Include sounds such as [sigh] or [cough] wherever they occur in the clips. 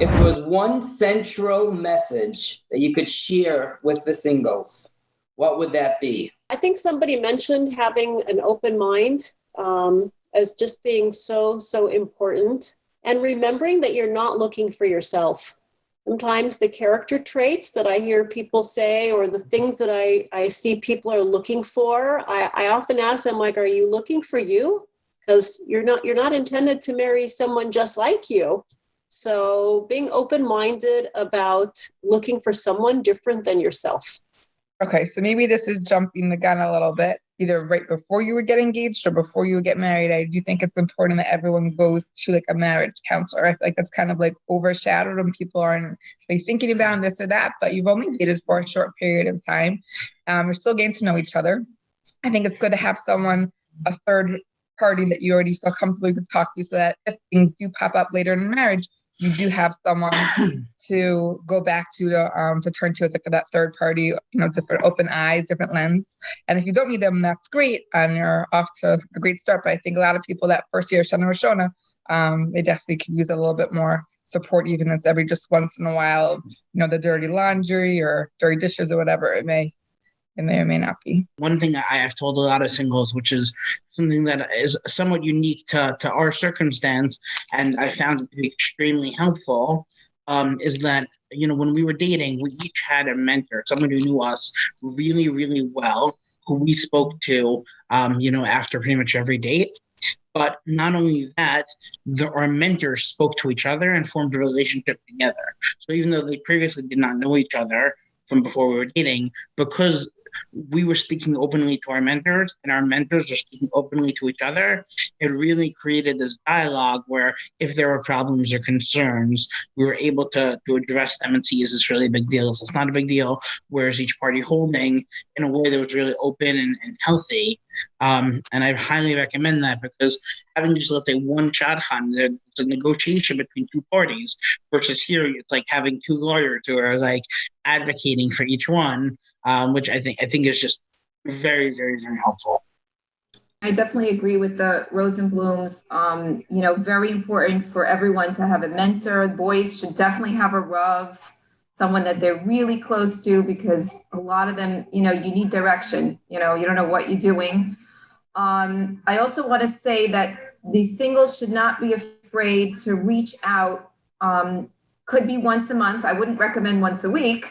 If there was one central message that you could share with the singles, what would that be? I think somebody mentioned having an open mind um, as just being so, so important. And remembering that you're not looking for yourself. Sometimes the character traits that I hear people say, or the things that I, I see people are looking for, I, I often ask them, like, are you looking for you? Because you're not you're not intended to marry someone just like you. So being open-minded about looking for someone different than yourself. Okay, so maybe this is jumping the gun a little bit, either right before you would get engaged or before you would get married. I do think it's important that everyone goes to like a marriage counselor. I feel like that's kind of like overshadowed when people aren't like thinking about this or that, but you've only dated for a short period of time. Um, you're still getting to know each other. I think it's good to have someone, a third party that you already feel comfortable you can talk to so that if things do pop up later in marriage, you do have someone [clears throat] to go back to um, to turn to as like that third party, you know, different open eyes, different lens. And if you don't need them, that's great, and you're off to a great start. But I think a lot of people that first year Shana Rishona, um, they definitely could use a little bit more support, even if it's every just once in a while, you know, the dirty laundry or dirty dishes or whatever it may it may or may not be. One thing I have told a lot of singles, which is something that is somewhat unique to, to our circumstance, and I found it to be extremely helpful, um, is that, you know, when we were dating, we each had a mentor, someone who knew us really, really well, who we spoke to, um, you know, after pretty much every date. But not only that, the, our mentors spoke to each other and formed a relationship together. So even though they previously did not know each other from before we were dating, because we were speaking openly to our mentors and our mentors were speaking openly to each other, it really created this dialogue where if there were problems or concerns, we were able to, to address them and see is this really a big deal? Is this not a big deal? Where is each party holding in a way that was really open and, and healthy? Um, and I highly recommend that because having just let a one shadchan, it's a negotiation between two parties versus here it's like having two lawyers who are like advocating for each one um, which I think I think is just very, very, very helpful. I definitely agree with the Rosenblums. Um, you know, very important for everyone to have a mentor. Boys should definitely have a Rav, someone that they're really close to, because a lot of them, you know, you need direction. You know, you don't know what you're doing. Um, I also want to say that the singles should not be afraid to reach out. Um, could be once a month. I wouldn't recommend once a week,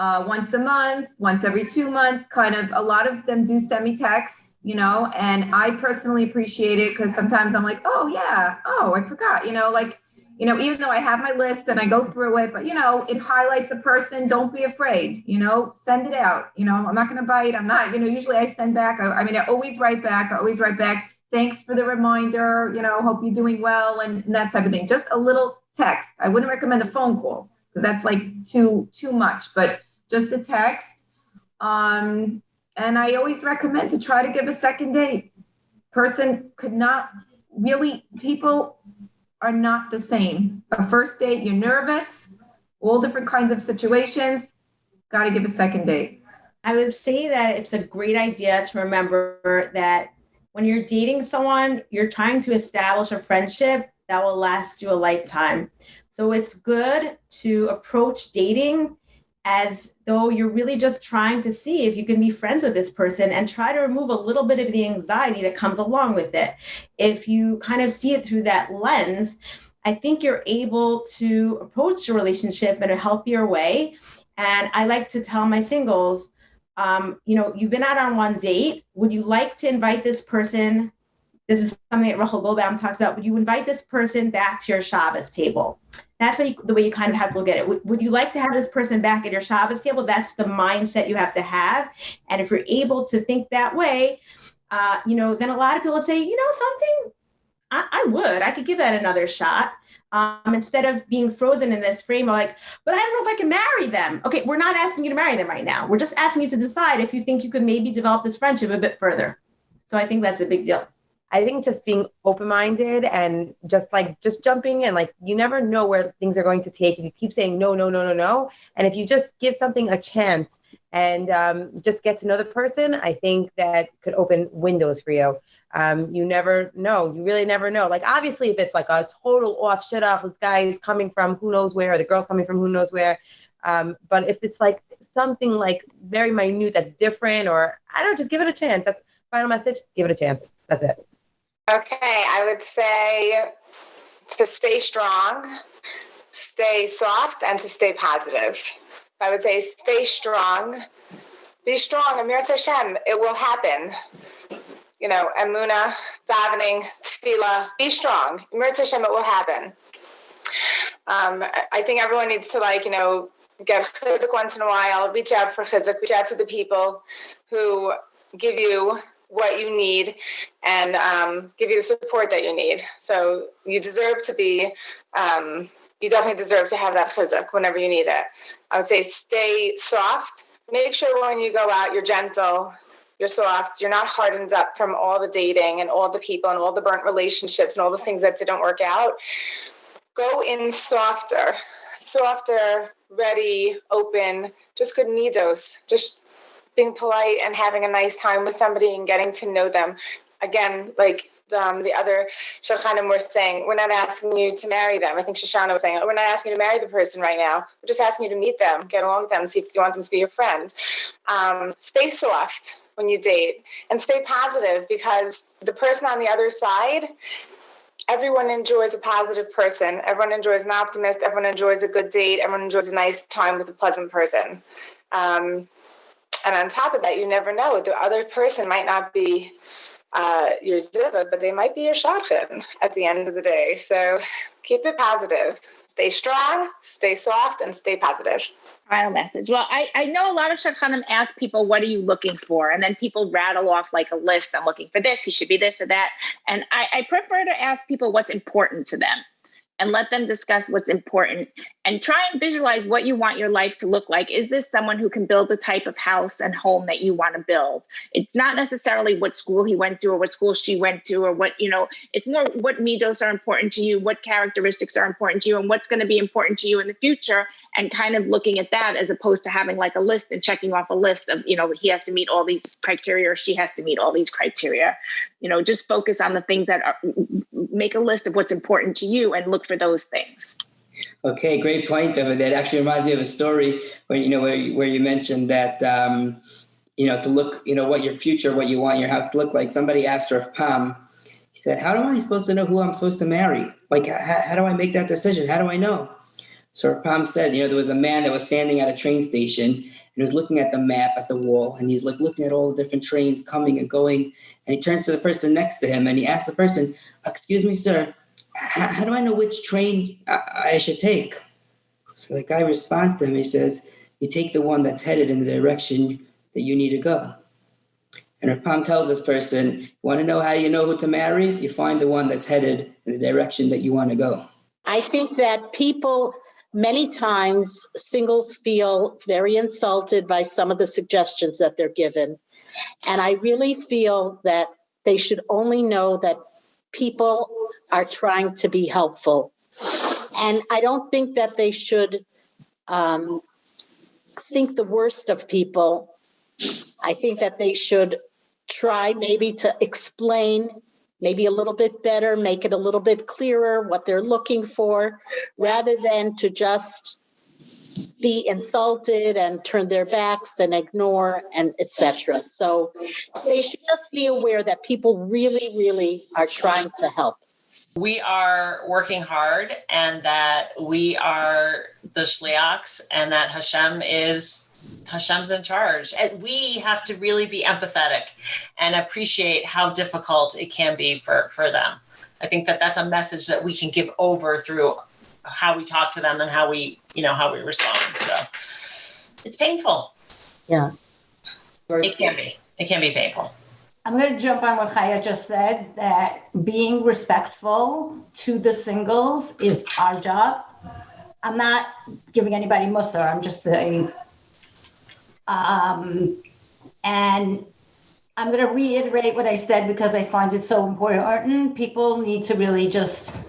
uh, once a month, once every two months, kind of a lot of them do send me texts, you know, and I personally appreciate it because sometimes I'm like, oh, yeah, oh, I forgot, you know, like, you know, even though I have my list and I go through it, but, you know, it highlights a person. Don't be afraid, you know, send it out. You know, I'm not going to bite. I'm not, you know, usually I send back. I, I mean, I always write back. I always write back. Thanks for the reminder. You know, hope you're doing well and, and that type of thing. Just a little text. I wouldn't recommend a phone call because that's like too too much. But just a text. Um, and I always recommend to try to give a second date. Person could not really, people are not the same. A first date, you're nervous, all different kinds of situations. Got to give a second date. I would say that it's a great idea to remember that when you're dating someone, you're trying to establish a friendship that will last you a lifetime. So it's good to approach dating as though you're really just trying to see if you can be friends with this person and try to remove a little bit of the anxiety that comes along with it. If you kind of see it through that lens, I think you're able to approach a relationship in a healthier way. And I like to tell my singles, um, you know, you've been out on one date. Would you like to invite this person? This is something that Rachel Goldbaum talks about. Would you invite this person back to your Shabbos table? That's you, the way you kind of have to look at it. Would, would you like to have this person back at your Shabbos table? That's the mindset you have to have. And if you're able to think that way, uh, you know, then a lot of people would say, you know, something, I, I would, I could give that another shot. Um, instead of being frozen in this frame of like, but I don't know if I can marry them. Okay, we're not asking you to marry them right now. We're just asking you to decide if you think you could maybe develop this friendship a bit further. So I think that's a big deal. I think just being open minded and just like just jumping in, like you never know where things are going to take. If you keep saying no, no, no, no, no, and if you just give something a chance and um, just get to know the person, I think that could open windows for you. Um, you never know. You really never know. Like obviously, if it's like a total off shit off, this guy is coming from who knows where, or the girl's coming from who knows where. Um, but if it's like something like very minute that's different, or I don't know, just give it a chance. That's final message. Give it a chance. That's it. Okay, I would say to stay strong, stay soft, and to stay positive. I would say stay strong, be strong, Amir Hashem, it will happen. You know, Emuna, davening, tefillah, be strong. Amir Hashem, it will happen. Um, I think everyone needs to like, you know, get chizuk once in a while, reach out for chizuk, reach out to the people who give you what you need and um, give you the support that you need. So you deserve to be, um, you definitely deserve to have that chizuk whenever you need it. I would say stay soft. Make sure when you go out, you're gentle, you're soft, you're not hardened up from all the dating and all the people and all the burnt relationships and all the things that didn't work out. Go in softer, softer, ready, open, just good midos, just being polite and having a nice time with somebody and getting to know them. Again, like um, the other Shadchanim were saying, we're not asking you to marry them. I think Shoshana was saying, we're not asking you to marry the person right now. We're just asking you to meet them, get along with them, see if you want them to be your friend. Um, stay soft when you date and stay positive because the person on the other side, everyone enjoys a positive person. Everyone enjoys an optimist. Everyone enjoys a good date. Everyone enjoys a nice time with a pleasant person. Um, and on top of that, you never know. The other person might not be uh, your zivug, but they might be your shadchan at the end of the day. So keep it positive. Stay strong, stay soft, and stay positive. Final message. Well, I, I know a lot of shadchanim ask people, what are you looking for? And then people rattle off like a list. I'm looking for this, he should be this or that. And I, I prefer to ask people what's important to them and let them discuss what's important and try and visualize what you want your life to look like. Is this someone who can build the type of house and home that you want to build? It's not necessarily what school he went to or what school she went to or what, you know, it's more what midos are important to you, what characteristics are important to you, and what's going to be important to you in the future and kind of looking at that as opposed to having like a list and checking off a list of you know he has to meet all these criteria or she has to meet all these criteria. You know just focus on the things that are make a list of what's important to you and look for those things. Okay great point of that actually reminds me of a story where you know where you, where you mentioned that um, you know to look you know what your future what you want your house to look like. Somebody asked Rav Pam he said how am i supposed to know who i'm supposed to marry? Like how, how do i make that decision? How do i know so Rav Pam said, you know, there was a man that was standing at a train station and he was looking at the map at the wall, and he's like looking at all the different trains coming and going, and he turns to the person next to him and he asks the person, "Excuse me, sir, how do I know which train I, I should take?" So the guy responds to him. He says, "You take the one that's headed in the direction that you need to go." And Rav Pam tells this person, "You want to know how you know who to marry? You find the one that's headed in the direction that you want to go." I think that people many times singles feel very insulted by some of the suggestions that they're given. And I really feel that they should only know that people are trying to be helpful. And I don't think that they should um, think the worst of people. I think that they should try maybe to explain maybe a little bit better, make it a little bit clearer what they're looking for, rather than to just be insulted and turn their backs and ignore and etc. So they should just be aware that people really, really are trying to help. We are working hard and that we are the shliachs and that Hashem is Hashem's in charge. And we have to really be empathetic and appreciate how difficult it can be for, for them. I think that that's a message that we can give over through how we talk to them and how we, you know, how we respond. So it's painful. Yeah. It can be. It can be painful. I'm going to jump on what Chaya just said that being respectful to the singles is our job. I'm not giving anybody mussar. I'm just saying um, and I'm going to reiterate what I said because I find it so important. People need to really just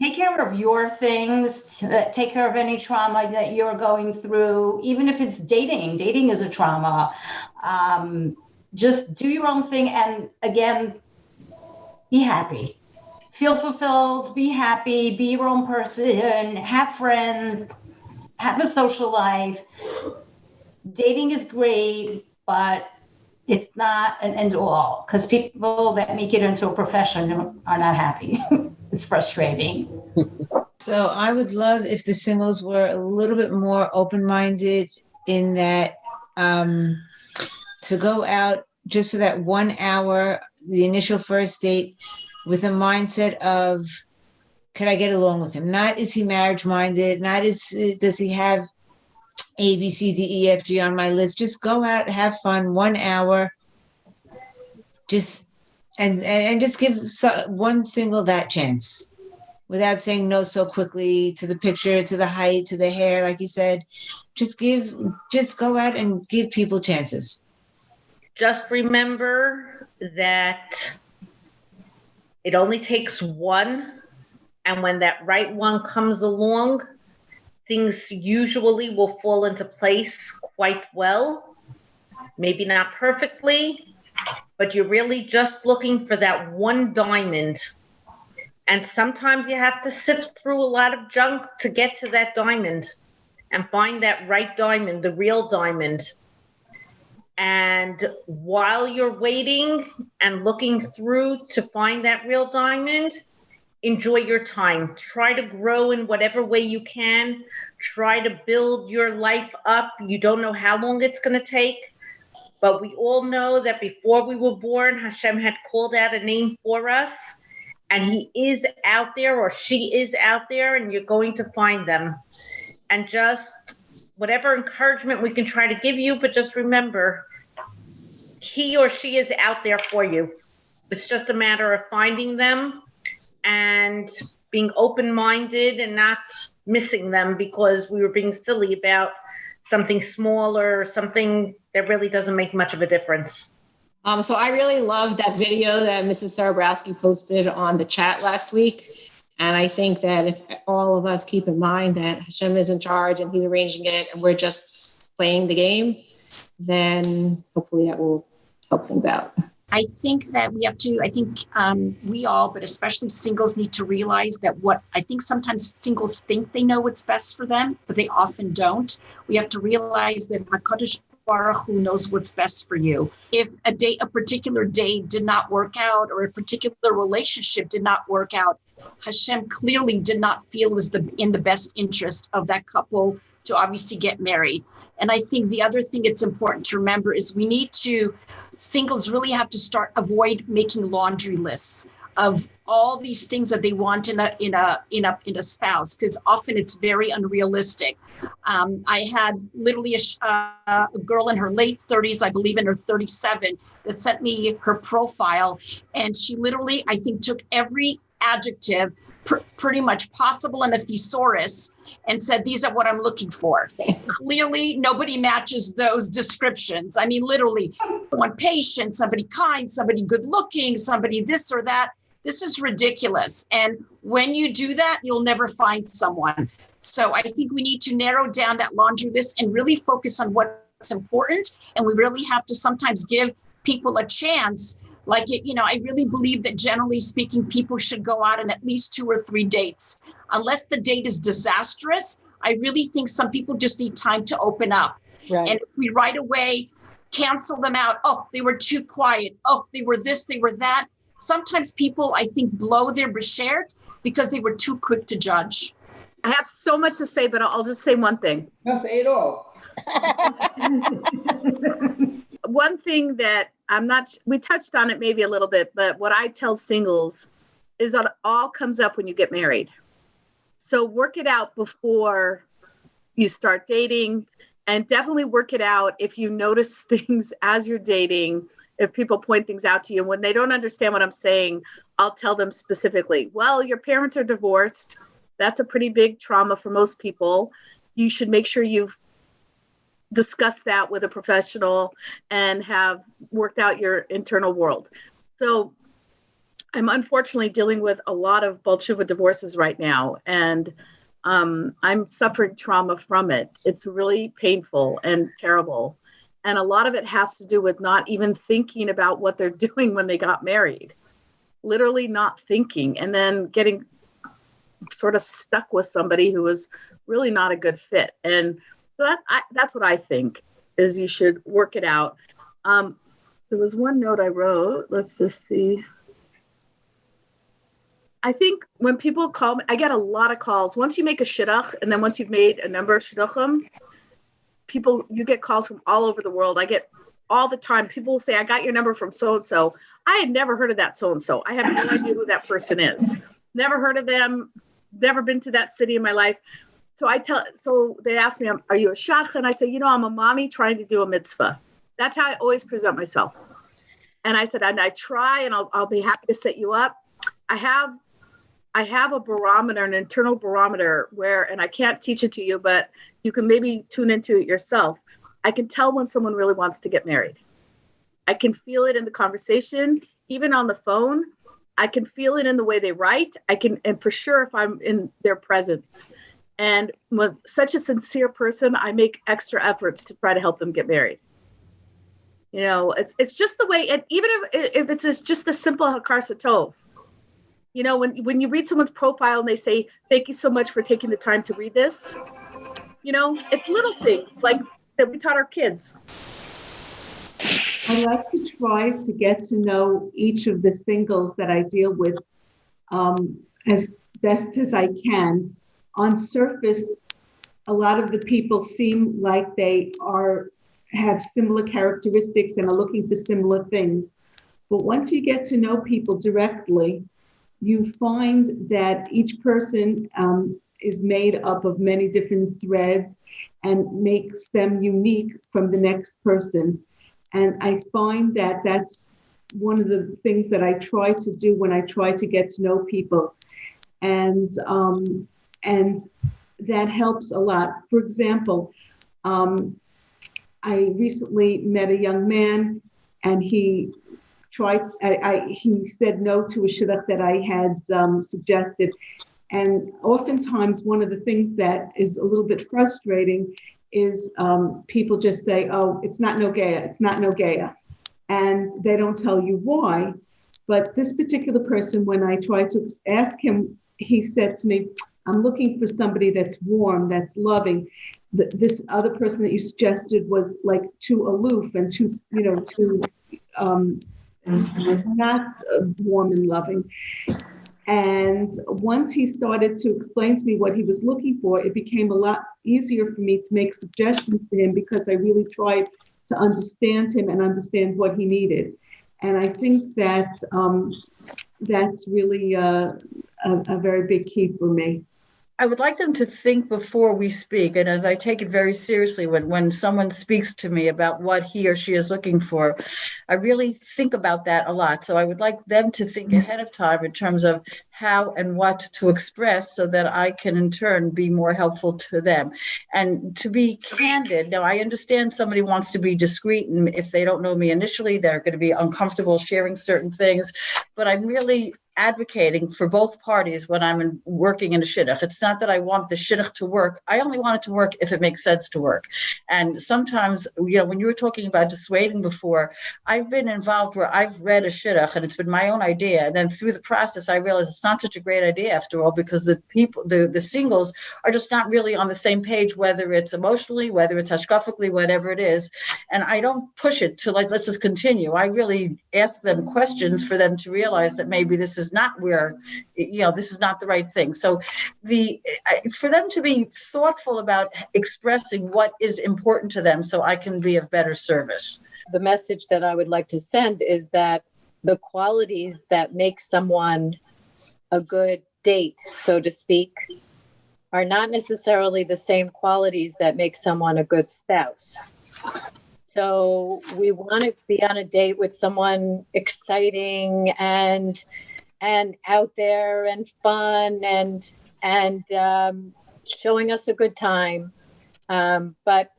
take care of your things, take care of any trauma that you're going through, even if it's dating. Dating is a trauma. Um, just do your own thing. And again, be happy. Feel fulfilled, be happy, be your own person, have friends, have a social life. Dating is great, but it's not an end all because people that make it into a profession are not happy. [laughs] it's frustrating. So I would love if the singles were a little bit more open-minded in that um, to go out just for that one hour, the initial first date, with a mindset of, could I get along with him? Not is he marriage minded? Not is does he have A B C D E F G on my list? Just go out, have fun, one hour. Just and and just give one single that chance without saying no so quickly to the picture, to the height, to the hair, like you said. Just give, just go out and give people chances. Just remember that it only takes one. And when that right one comes along, things usually will fall into place quite well. Maybe not perfectly, but you're really just looking for that one diamond and sometimes you have to sift through a lot of junk to get to that diamond and find that right diamond, the real diamond. And while you're waiting and looking through to find that real diamond, enjoy your time. Try to grow in whatever way you can. Try to build your life up. You don't know how long it's going to take. But we all know that before we were born, Hashem had called out a name for us and he is out there or she is out there and you're going to find them and just whatever encouragement we can try to give you but just remember he or she is out there for you it's just a matter of finding them and being open-minded and not missing them because we were being silly about something smaller something that really doesn't make much of a difference um, so I really loved that video that Mrs. Sarabrowski posted on the chat last week. And I think that if all of us keep in mind that Hashem is in charge and he's arranging it and we're just playing the game, then hopefully that will help things out. I think that we have to, I think um, we all, but especially singles, need to realize that what I think sometimes singles think they know what's best for them, but they often don't. We have to realize that HaKadosh Baruch Hu knows what's best for you. If a day, a particular day did not work out, or a particular relationship did not work out, Hashem clearly did not feel was the in the best interest of that couple to obviously get married. And I think the other thing it's important to remember is we need to singles really have to start avoid making laundry lists of all these things that they want in a in a in a in a spouse because often it's very unrealistic. Um, I had literally a, uh, a, girl in her late 30s, I believe in her 37, that sent me her profile, and she literally, I think, took every adjective pr- pretty much possible in a thesaurus and said, These are what I'm looking for. Clearly, nobody matches those descriptions. I mean, literally, one patient, somebody kind, somebody good looking, somebody this or that. This is ridiculous. And when you do that, you'll never find someone. So I think we need to narrow down that laundry list and really focus on what's important. And we really have to sometimes give people a chance. Like, it, you know, I really believe that generally speaking, people should go out on at least two or three dates. Unless the date is disastrous, I really think some people just need time to open up. Right. And if we right away cancel them out, oh, they were too quiet. Oh, they were this, they were that sometimes people, I think, blow their beshert because they were too quick to judge. I have so much to say, but I'll just say one thing. No, say it all. [laughs] one thing that I'm not, we touched on it maybe a little bit, but what I tell singles is that all comes up when you get married. So work it out before you start dating and definitely work it out if you notice [laughs] things as you're dating if people point things out to you. And when they don't understand what I'm saying, I'll tell them specifically, well, your parents are divorced. That's a pretty big trauma for most people. You should make sure you've discussed that with a professional and have worked out your internal world. So I'm unfortunately dealing with a lot of Balchuva divorces right now, and um, I'm suffering trauma from it. It's really painful and terrible. And a lot of it has to do with not even thinking about what they're [laughs] doing when they got married. literally not thinking and then getting sort of stuck with somebody who was really not a good fit. And so that I, that's what I think is you should work it out. Um, there was one note I wrote. Let's just see. I think when people call me, I get a lot of calls. Once you make a shidduch, and then once you've made a number of shidduchim, people you get calls from all over the world. I get all the time. People say, "I got your number from so and so." I had never heard of that so and so. I have no idea who that person is. Never heard of them. Never been to that city in my life. So I tell. So they ask me, "Are you a shadchan?" And I say, "You know, I'm a mommy trying to do a mitzvah." That's how I always present myself. And I said, and I try, and I'll, I'll be happy to set you up. I have I have a barometer, an internal barometer where, and I can't teach it to you, but you can maybe tune into it yourself. I can tell when someone really wants to get married. I can feel it in the conversation, even on the phone. I can feel it in the way they write. I can, and for sure, if I'm in their presence. And with such a sincere person, I make extra efforts to try to help them get married. You know, it's it's just the way, and even if if it's just the simple hakaras hatov, you know when when you read someone's profile and they say thank you so much for taking the time to read this you know it's little things like that we taught our kids I like to try to get to know each of the singles that I deal with um, as best as I can. On surface, a lot of the people seem like they are have similar characteristics and are looking for similar things. But once you get to know people directly, you find that each person um, is made up of many different threads and makes them unique from the next person. And I find that that's one of the things that I try to do when I try to get to know people. And um, and that helps a lot. For example, um, I recently met a young man and he tried, I, I, he said no to a shidduch that I had um, suggested. And oftentimes, one of the things that is a little bit frustrating is um, people just say, oh, it's not Nogea, it's not Nogea. And they don't tell you why. But this particular person, when I tried to ask him, he said to me, I'm looking for somebody that's warm, that's loving. This other person that you suggested was like too aloof and too, you know, too um, not warm and loving. And once he started to explain to me what he was looking for, it became a lot easier for me to make suggestions to him because I really tried to understand him and understand what he needed. And I think that um, that's really uh, a, a very big key for me. I would like them to think before we speak. And as I take it very seriously when, when someone speaks to me about what he or she is looking for, I really think about that a lot. So I would like them to think mm-hmm. ahead of time in terms of how and what to express so that I can in turn be more helpful to them. And to be candid, now I understand somebody wants to be discreet, and if they don't know me initially, they're going to be uncomfortable sharing certain things. But I'm really advocating for both parties when I'm in, working in a shidduch. It's not that I want the shidduch to work. I only want it to work if it makes sense to work. And sometimes, you know, when you were talking about dissuading before, I've been involved where I've read a shidduch and it's been my own idea. And then through the process, I realized it's not such a great idea after all because the people, the, the singles are just not really on the same page, whether it's emotionally, whether it's hashkafically, whatever it is. And I don't push it to like, let's just continue. I really ask them questions for them to realize that maybe this is is not where you know this is not the right thing. So the for them to be thoughtful about expressing what is important to them so i can be of better service. The message that i would like to send is that the qualities that make someone a good date so to speak are not necessarily the same qualities that make someone a good spouse. So we want to be on a date with someone exciting and and out there and fun and and um, showing us a good time. Um, but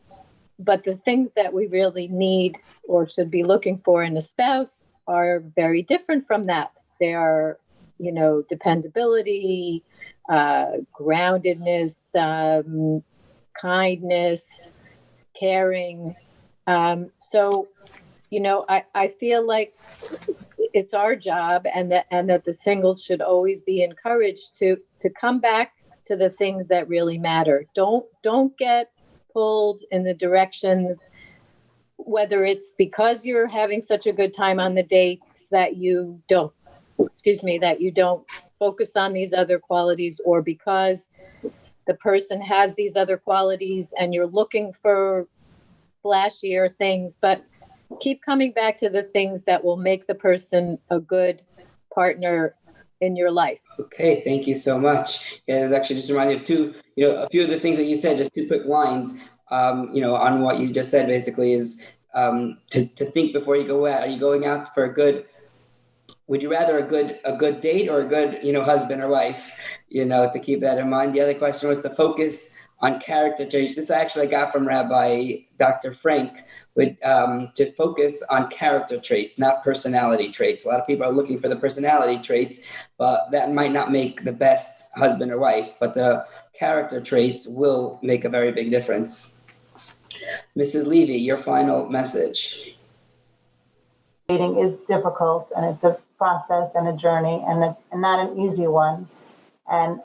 but the things that we really need or should be looking for in a spouse are very different from that. They are, you know, dependability, uh, groundedness, um, kindness, caring. Um, so, you know, I, I feel like it's our job and that and that the singles should always be encouraged to to come back to the things that really matter. Don't don't get pulled in the directions whether it's because you're having such a good time on the dates that you don't excuse me that you don't focus on these other qualities or because the person has these other qualities and you're looking for flashier things but keep coming back to the things that will make the person a good partner in your life. Okay, thank you so much. Yeah, there's actually just reminded me of two, you know, a few of the things that you said, just two quick lines, um, you know, on what you just said basically is um, to, to think before you go out. Are you going out for a good, would you rather a good a good date or a good, you know, husband or wife? You know, to keep that in mind. The other question was to focus on character traits. This I actually got from Rabbi Dr. Frank, with um, to focus on character traits, not personality traits. A lot of people are looking for the personality traits, but that might not make the best husband or wife. But the character traits will make a very big difference. Mrs. Levy, your final message. Dating is difficult, and it's a process and a journey, and, a, and not an easy one. And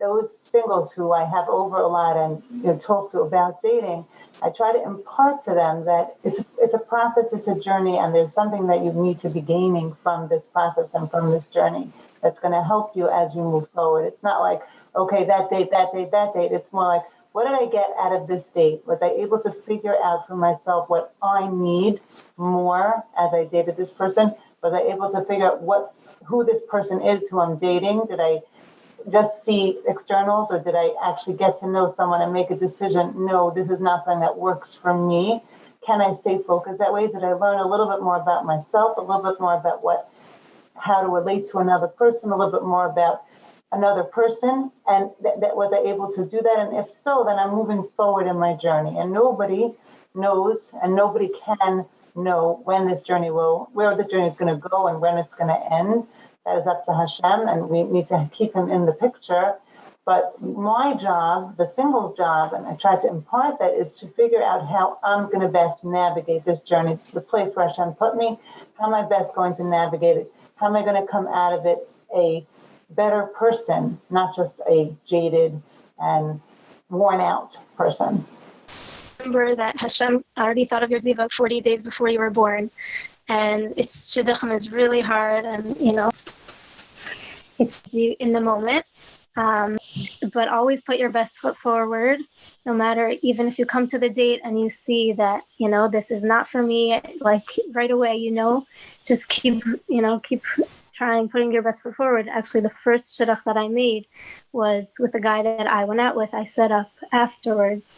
those singles who I have over a lot and you know, talk to about dating, I try to impart to them that it's it's a process, it's a journey, and there's something that you need to be gaining from this process and from this journey that's going to help you as you move forward. It's not like okay, that date, that date, that date. It's more like what did I get out of this date? Was I able to figure out for myself what I need more as I dated this person? Was I able to figure out what who this person is who I'm dating? Did I just see externals or did I actually get to know someone and make a decision? No, this is not something that works for me. Can I stay focused that way? Did I learn a little bit more about myself, a little bit more about what how to relate to another person, a little bit more about another person and that, that was I able to do that and if so then I'm moving forward in my journey and nobody knows and nobody can know when this journey will where the journey is going to go and when it's going to end that is up to Hashem, and we need to keep him in the picture. But my job, the singles job, and I try to impart that, is to figure out how I'm going to best navigate this journey, to the place where Hashem put me. How am I best going to navigate it? How am I going to come out of it a better person, not just a jaded and worn out person? Remember that Hashem already thought of your zivug 40 days before you were born and it's shidduchim is really hard and you know it's in the moment. Um, but always put your best foot forward no matter even if you come to the date and you see that you know this is not for me like right away you know just keep you know keep trying putting your best foot forward. Actually the first shidduch that i made was with the guy that i went out with i set up afterwards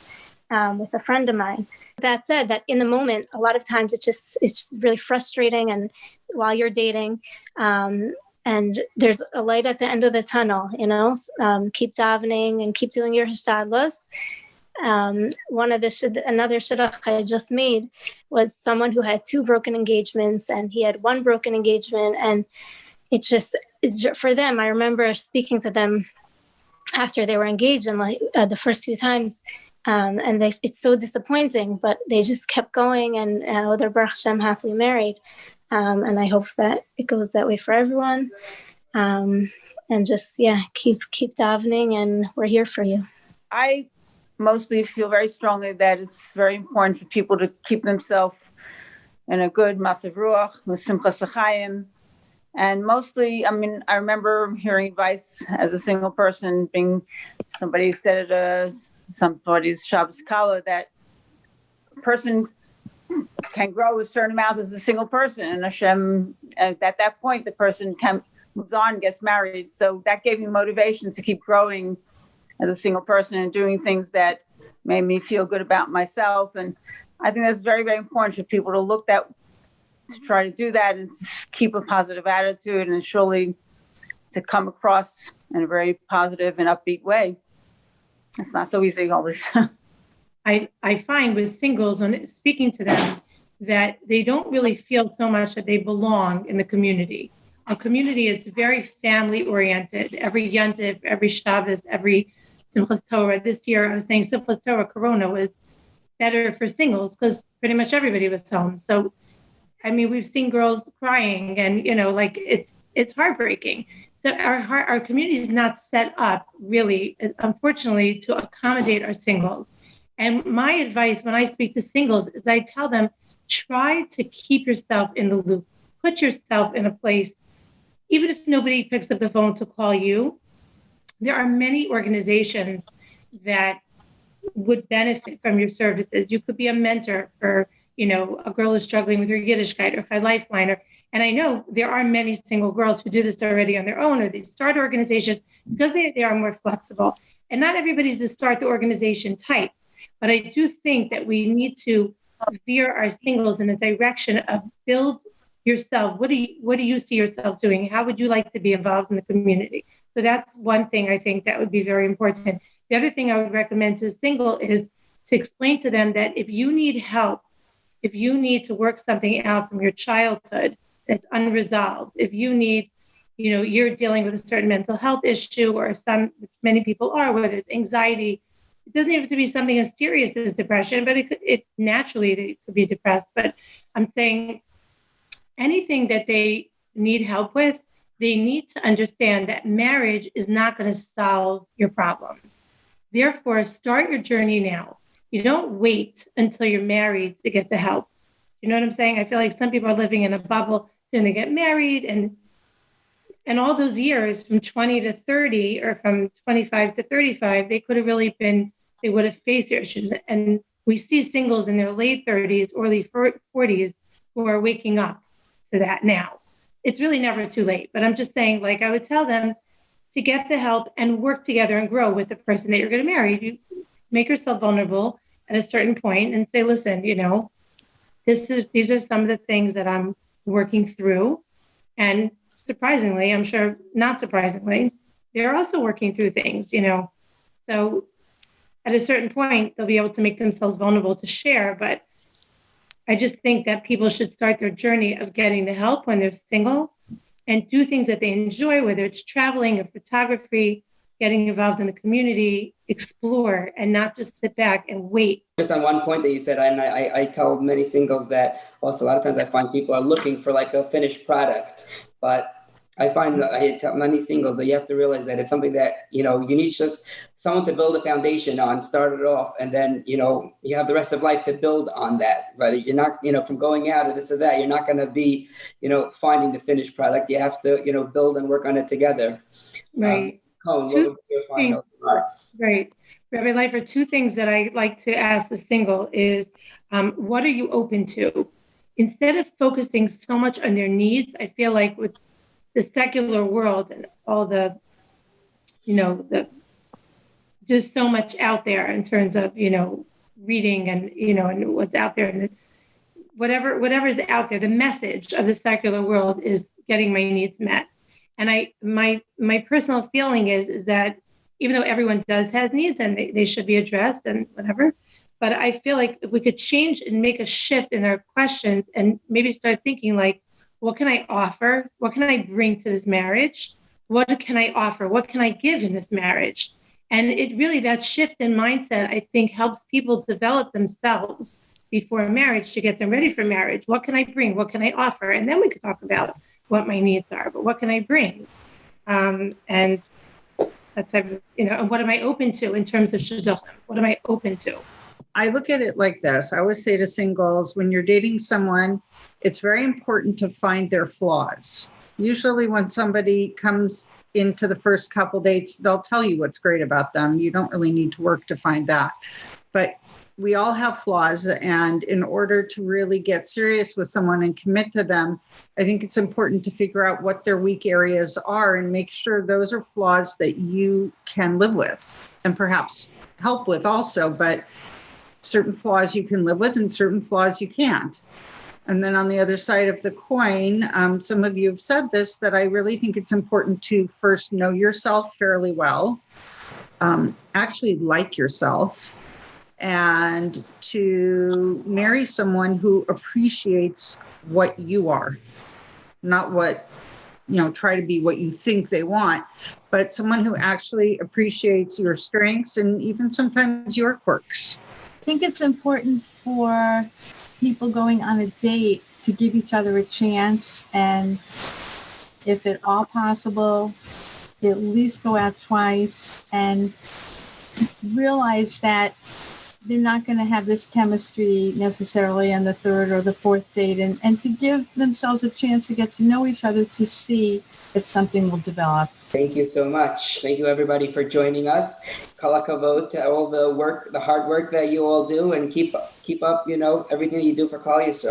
um, with a friend of mine. That said that in the moment a lot of times it's just it's just really frustrating and while you're dating um, and there's a light at the end of the tunnel you know? Um, keep davening and keep doing your hishtadlus um, one of the shid- another shidduch I just made was someone who had two broken engagements and he had one broken engagement and it's just for them I remember speaking to them after they were engaged and like uh, the first few times um, and they, it's so disappointing, but they just kept going and uh, they're Baruch Hashem happily married. Um, and I hope that it goes that way for everyone. Um, and just, yeah, keep, keep davening and we're here for you. I mostly feel very strongly that it's very important for people to keep themselves in a good massive ruach simchas hachayim. And mostly, I mean, I remember hearing advice as a single person, being somebody said it as somebody's Shabbos Kallah that person can grow a certain amount as a single person, and Hashem, at that point, the person can moves on, gets married. So that gave me motivation to keep growing as a single person and doing things that made me feel good about myself. And I think that's very, very important for people to look that, to try to do that and keep a positive attitude and surely to come across in a very positive and upbeat way. It's not so easy always. [laughs] I, I find with singles, and speaking to them, that they don't really feel so much that they belong in the community. A community is very family oriented. Every Yontif, every Shabbos, every Simchas Torah. This year, I was saying Simchas Torah Corona was better for singles because pretty much everybody was home. So I mean, we've seen girls crying, and you know, like it's it's heartbreaking. So our our community is not set up really, unfortunately, to accommodate our singles. And my advice when I speak to singles is I tell them try to keep yourself in the loop, put yourself in a place, even if nobody picks up the phone to call you. There are many organizations that would benefit from your services. You could be a mentor for, you know, a girl who's struggling with her Yiddishkeit or her lifeline. Or, and I know there are many single girls who do this already on their own or they start organizations because they, they are more flexible. And not everybody's to start the organization type. But I do think that we need to veer our singles in the direction of build yourself. What do you what do you see yourself doing? How would you like to be involved in the community? So that's one thing I think that would be very important. The other thing I would recommend to a single is to explain to them that if you need help, if you need to work something out from your childhood that's unresolved, if you need, you know, you're dealing with a certain mental health issue or some, many people are, whether it's anxiety, it doesn't have to be something as serious as depression, but it could, it naturally they could be depressed. But I'm saying anything that they need help with, they need to understand that marriage is not going to solve your problems. Therefore, start your journey now. You don't wait until you're married to get the help. You know what I'm saying? I feel like some people are living in a bubble, then they get married and and all those years from 20 to 30 or from 25 to 35, they could have really been, they would have faced their issues. And we see singles in their late 30s, early 40s who are waking up to that now. It's really never too late. But I'm just saying, like, I would tell them to get the help and work together and grow with the person that you're going to marry. You make yourself vulnerable at a certain point and say, listen, you know, this is these are some of the things that I'm working through. And surprisingly, I'm sure not surprisingly, they're also working through things, you know. So at a certain point, they'll be able to make themselves vulnerable to share. But I just think that people should start their journey of getting the help when they're single and do things that they enjoy, whether it's traveling or photography, getting involved in the community, explore, and not just sit back and wait. Just on one point that you said, and I, I tell many singles that also a lot of times I find people are looking for like a finished product, but I find that I tell many singles that you have to realize that it's something that you know you need just someone to build a foundation on, start it off, and then you know you have the rest of life to build on that. But you're not you know from going out or this or that, you're not going to be you know finding the finished product. You have to you know build and work on it together. Right. Um, What your final remarks? Right. Rabbi Leifer, two things that I like to ask the single is um, what are you open to? Instead of focusing so much on their needs, I feel like with the secular world and all the, you know, the just so much out there in terms of, you know, reading and, you know, and what's out there and the, whatever whatever's out there, the message of the secular world is getting my needs met. And I my my personal feeling is is that even though everyone does has needs and they, they should be addressed and whatever, but I feel like if we could change and make a shift in our questions and maybe start thinking like, what can I offer? What can I bring to this marriage? What can I offer? What can I give in this marriage? And it really, that shift in mindset, I think, helps people develop themselves before marriage to get them ready for marriage. What can I bring? What can I offer? And then we could talk about what my needs are, but what can I bring? Um, and that's, you know, and what am I open to in terms of shidduchim? What am I open to? I look at it like this. I always say to singles, when you're dating someone, it's very important to find their flaws. Usually, when somebody comes into the first couple dates, they'll tell you what's great about them. You don't really need to work to find that. But we all have flaws. And in order to really get serious with someone and commit to them, I think it's important to figure out what their weak areas are and make sure those are flaws that you can live with and perhaps help with also. But certain flaws you can live with and certain flaws you can't. And then on the other side of the coin, um, some of you have said this that I really think it's important to first know yourself fairly well, um, actually like yourself, and to marry someone who appreciates what you are, not what, you know, try to be what you think they want, but someone who actually appreciates your strengths and even sometimes your quirks. I think it's important for people going on a date to give each other a chance and if at all possible, at least go out twice and realize that they're not going to have this chemistry necessarily on the third or the fourth date and, and to give themselves a chance to get to know each other to see if something will develop. Thank you so much. Thank you everybody for joining us. To all the work, the hard work that you all do, and keep keep up, you know, everything you do for Klal Yisrael.